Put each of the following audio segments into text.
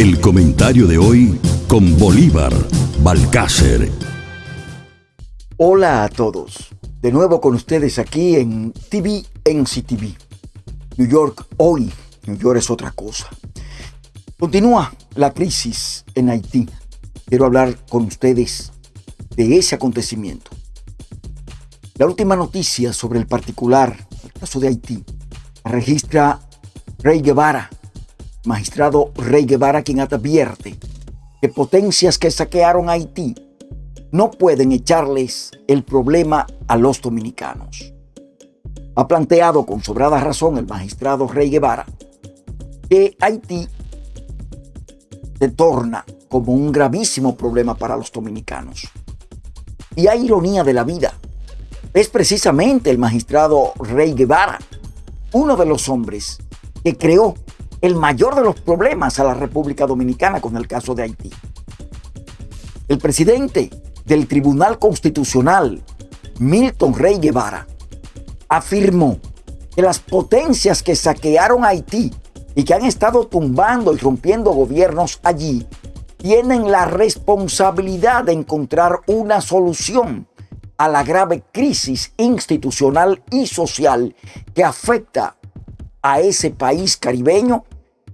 El comentario de hoy con Bolívar Balcácer. Hola a todos. De nuevo con ustedes aquí en TV NCTV. New York hoy. New York es otra cosa. Continúa la crisis en Haití. Quiero hablar con ustedes de ese acontecimiento. La última noticia sobre el particular, el caso de Haití, registra Rey Guevara, magistrado Rey Guevara, quien advierte que potencias que saquearon Haití no pueden echarles el problema a los dominicanos. Ha planteado con sobrada razón el magistrado Rey Guevara que Haití se torna como un gravísimo problema para los dominicanos. Y hay ironía de la vida. Es precisamente el magistrado Rey Guevara uno de los hombres que creó el mayor de los problemas a la República Dominicana con el caso de Haití. El presidente del Tribunal Constitucional, Milton Rey Guevara, afirmó que las potencias que saquearon Haití y que han estado tumbando y rompiendo gobiernos allí tienen la responsabilidad de encontrar una solución a la grave crisis institucional y social que afecta a ese país caribeño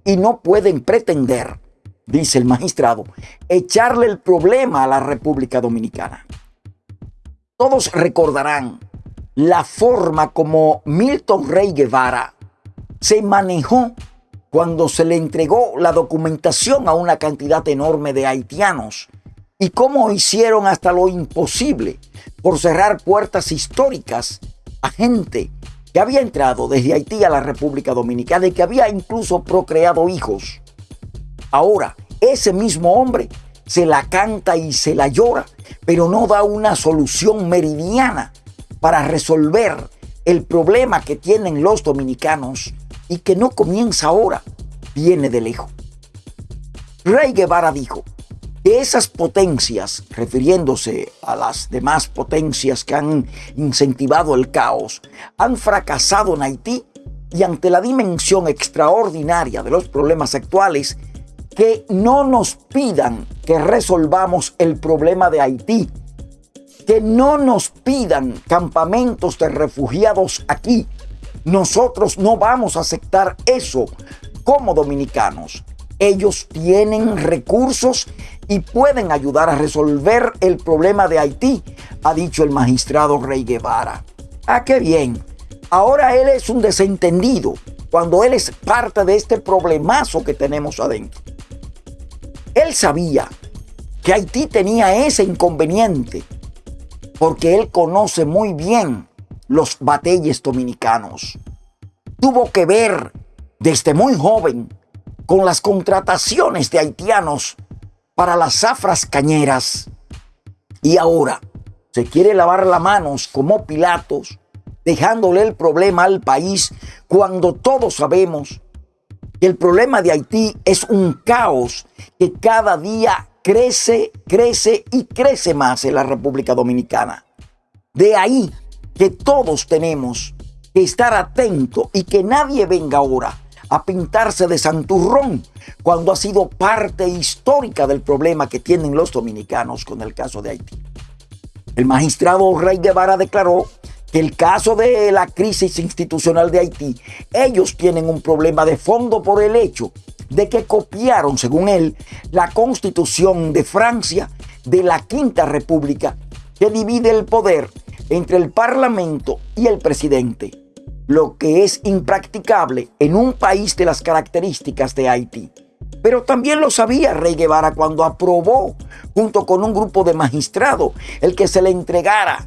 y no pueden pretender, dice el magistrado, echarle el problema a la República Dominicana. Todos recordarán la forma como Milton Rey Guevara se manejó cuando se le entregó la documentación a una cantidad enorme de haitianos y cómo hicieron hasta lo imposible por cerrar puertas históricas a gente que había entrado desde Haití a la República Dominicana y que había incluso procreado hijos. Ahora, ese mismo hombre se la canta y se la llora, pero no da una solución meridiana para resolver el problema que tienen los dominicanos y que no comienza ahora, viene de lejos. Rey Guevara dijo, esas potencias, refiriéndose a las demás potencias que han incentivado el caos, han fracasado en Haití y ante la dimensión extraordinaria de los problemas actuales, que no nos pidan que resolvamos el problema de Haití, que no nos pidan campamentos de refugiados aquí. Nosotros no vamos a aceptar eso como dominicanos. Ellos tienen recursos y pueden ayudar a resolver el problema de Haití, ha dicho el magistrado Rey Guevara. Ah, qué bien. Ahora él es un desentendido cuando él es parte de este problemazo que tenemos adentro. Él sabía que Haití tenía ese inconveniente porque él conoce muy bien los batalles dominicanos. Tuvo que ver desde muy joven con las contrataciones de haitianos para las zafras cañeras. Y ahora se quiere lavar las manos como Pilatos, dejándole el problema al país cuando todos sabemos que el problema de Haití es un caos que cada día crece, crece y crece más en la República Dominicana. De ahí que todos tenemos que estar atentos y que nadie venga ahora a pintarse de santurrón cuando ha sido parte histórica del problema que tienen los dominicanos con el caso de Haití. El magistrado Rey Guevara declaró que el caso de la crisis institucional de Haití, ellos tienen un problema de fondo por el hecho de que copiaron, según él, la constitución de Francia de la Quinta República que divide el poder entre el Parlamento y el presidente lo que es impracticable en un país de las características de Haití. Pero también lo sabía Rey Guevara cuando aprobó, junto con un grupo de magistrados, el que se le entregara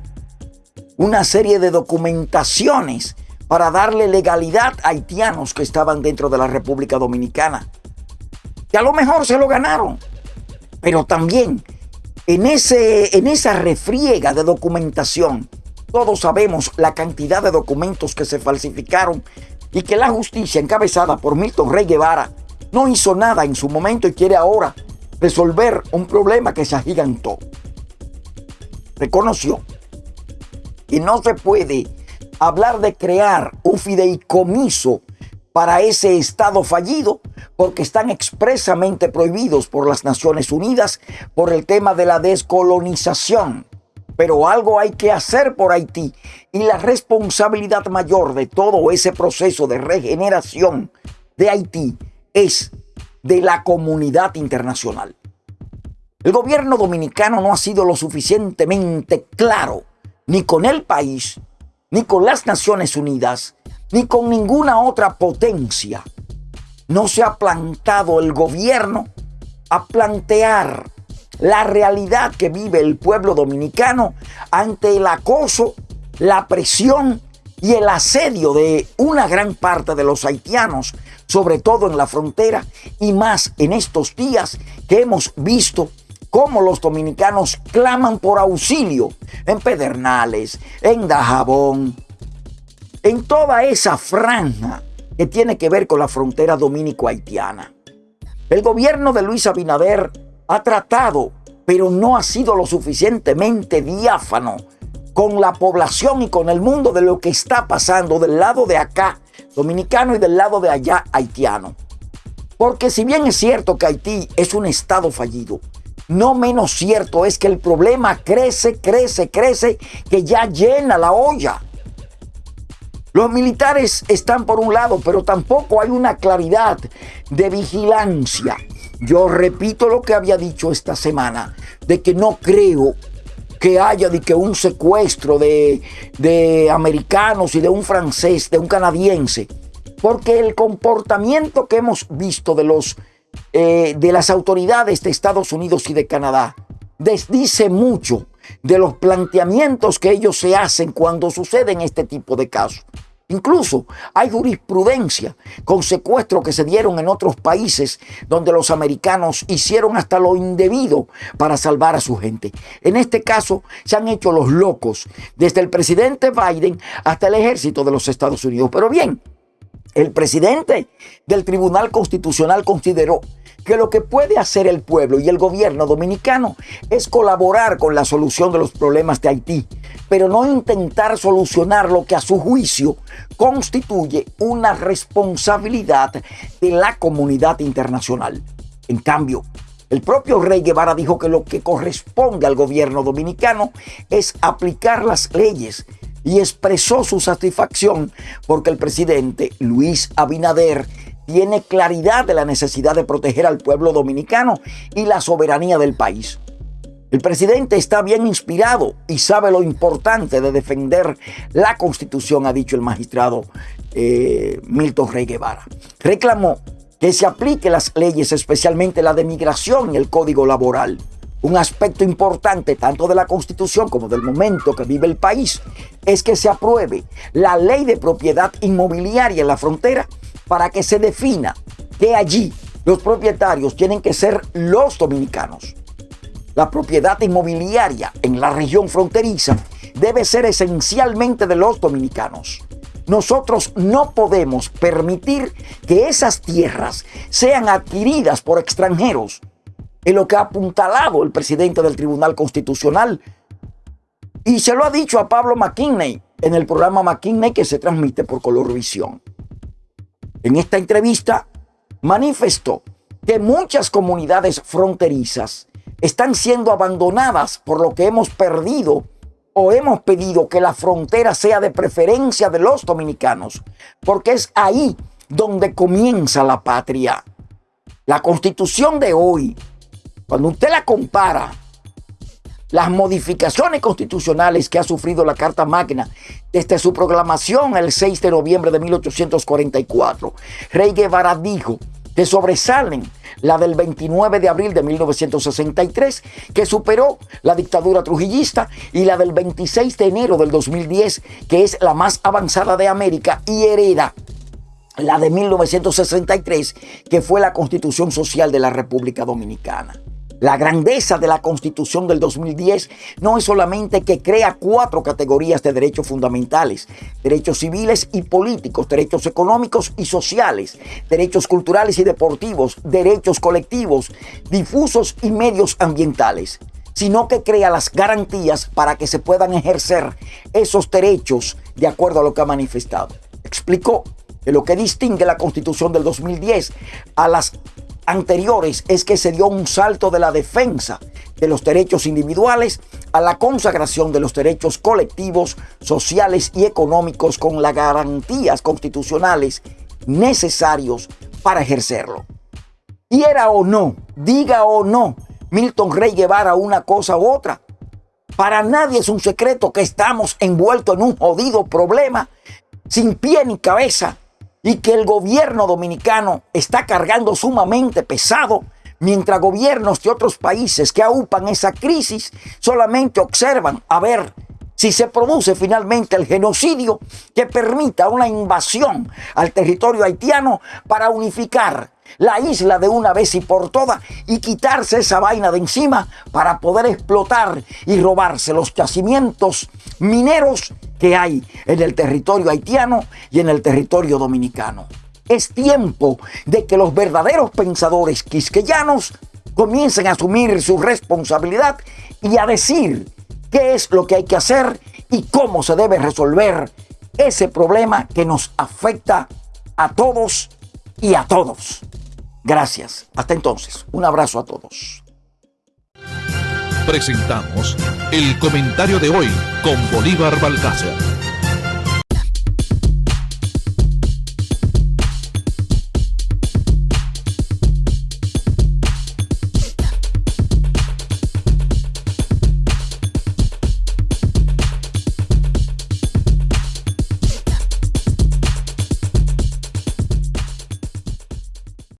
una serie de documentaciones para darle legalidad a haitianos que estaban dentro de la República Dominicana. Que a lo mejor se lo ganaron, pero también en, ese, en esa refriega de documentación todos sabemos la cantidad de documentos que se falsificaron y que la justicia encabezada por Milton Rey Guevara no hizo nada en su momento y quiere ahora resolver un problema que se agigantó. Reconoció que no se puede hablar de crear un fideicomiso para ese Estado fallido porque están expresamente prohibidos por las Naciones Unidas por el tema de la descolonización. Pero algo hay que hacer por Haití y la responsabilidad mayor de todo ese proceso de regeneración de Haití es de la comunidad internacional. El gobierno dominicano no ha sido lo suficientemente claro ni con el país, ni con las Naciones Unidas, ni con ninguna otra potencia. No se ha plantado el gobierno a plantear la realidad que vive el pueblo dominicano ante el acoso, la presión y el asedio de una gran parte de los haitianos, sobre todo en la frontera y más en estos días que hemos visto cómo los dominicanos claman por auxilio en Pedernales, en Dajabón, en toda esa franja que tiene que ver con la frontera dominico-haitiana. El gobierno de Luis Abinader ha tratado, pero no ha sido lo suficientemente diáfano con la población y con el mundo de lo que está pasando del lado de acá, dominicano, y del lado de allá, haitiano. Porque si bien es cierto que Haití es un estado fallido, no menos cierto es que el problema crece, crece, crece, que ya llena la olla. Los militares están por un lado, pero tampoco hay una claridad de vigilancia. Yo repito lo que había dicho esta semana, de que no creo que haya de que un secuestro de, de americanos y de un francés, de un canadiense, porque el comportamiento que hemos visto de los eh, de las autoridades de Estados Unidos y de Canadá desdice mucho de los planteamientos que ellos se hacen cuando suceden este tipo de casos. Incluso hay jurisprudencia con secuestros que se dieron en otros países donde los americanos hicieron hasta lo indebido para salvar a su gente. En este caso se han hecho los locos, desde el presidente Biden hasta el ejército de los Estados Unidos. Pero bien, el presidente del Tribunal Constitucional consideró que lo que puede hacer el pueblo y el gobierno dominicano es colaborar con la solución de los problemas de Haití, pero no intentar solucionar lo que a su juicio constituye una responsabilidad de la comunidad internacional. En cambio, el propio Rey Guevara dijo que lo que corresponde al gobierno dominicano es aplicar las leyes y expresó su satisfacción porque el presidente Luis Abinader tiene claridad de la necesidad de proteger al pueblo dominicano y la soberanía del país. El presidente está bien inspirado y sabe lo importante de defender la constitución, ha dicho el magistrado eh, Milton Rey Guevara. Reclamó que se aplique las leyes, especialmente la de migración y el código laboral. Un aspecto importante tanto de la constitución como del momento que vive el país es que se apruebe la ley de propiedad inmobiliaria en la frontera para que se defina que allí los propietarios tienen que ser los dominicanos. La propiedad inmobiliaria en la región fronteriza debe ser esencialmente de los dominicanos. Nosotros no podemos permitir que esas tierras sean adquiridas por extranjeros en lo que ha apuntalado el presidente del Tribunal Constitucional. Y se lo ha dicho a Pablo McKinney en el programa McKinney que se transmite por Colorvisión. En esta entrevista manifestó que muchas comunidades fronterizas están siendo abandonadas por lo que hemos perdido o hemos pedido que la frontera sea de preferencia de los dominicanos, porque es ahí donde comienza la patria. La constitución de hoy cuando usted la compara, las modificaciones constitucionales que ha sufrido la Carta Magna desde su proclamación el 6 de noviembre de 1844, Rey Guevara dijo que sobresalen la del 29 de abril de 1963, que superó la dictadura trujillista, y la del 26 de enero del 2010, que es la más avanzada de América y hereda la de 1963, que fue la Constitución Social de la República Dominicana. La grandeza de la Constitución del 2010 no es solamente que crea cuatro categorías de derechos fundamentales, derechos civiles y políticos, derechos económicos y sociales, derechos culturales y deportivos, derechos colectivos, difusos y medios ambientales, sino que crea las garantías para que se puedan ejercer esos derechos de acuerdo a lo que ha manifestado. Explicó que lo que distingue la constitución del 2010 a las anteriores es que se dio un salto de la defensa de los derechos individuales a la consagración de los derechos colectivos, sociales y económicos con las garantías constitucionales necesarios para ejercerlo. Quiera o no, diga o no, Milton Rey Guevara una cosa u otra. Para nadie es un secreto que estamos envueltos en un jodido problema sin pie ni cabeza y que el gobierno dominicano está cargando sumamente pesado mientras gobiernos de otros países que aupan esa crisis solamente observan a ver si se produce finalmente el genocidio que permita una invasión al territorio haitiano para unificar la isla de una vez y por todas y quitarse esa vaina de encima para poder explotar y robarse los yacimientos mineros que hay en el territorio haitiano y en el territorio dominicano. Es tiempo de que los verdaderos pensadores quisqueyanos comiencen a asumir su responsabilidad y a decir qué es lo que hay que hacer y cómo se debe resolver ese problema que nos afecta a todos y a todos. Gracias. Hasta entonces, un abrazo a todos. Presentamos el comentario de hoy con Bolívar Balcácer.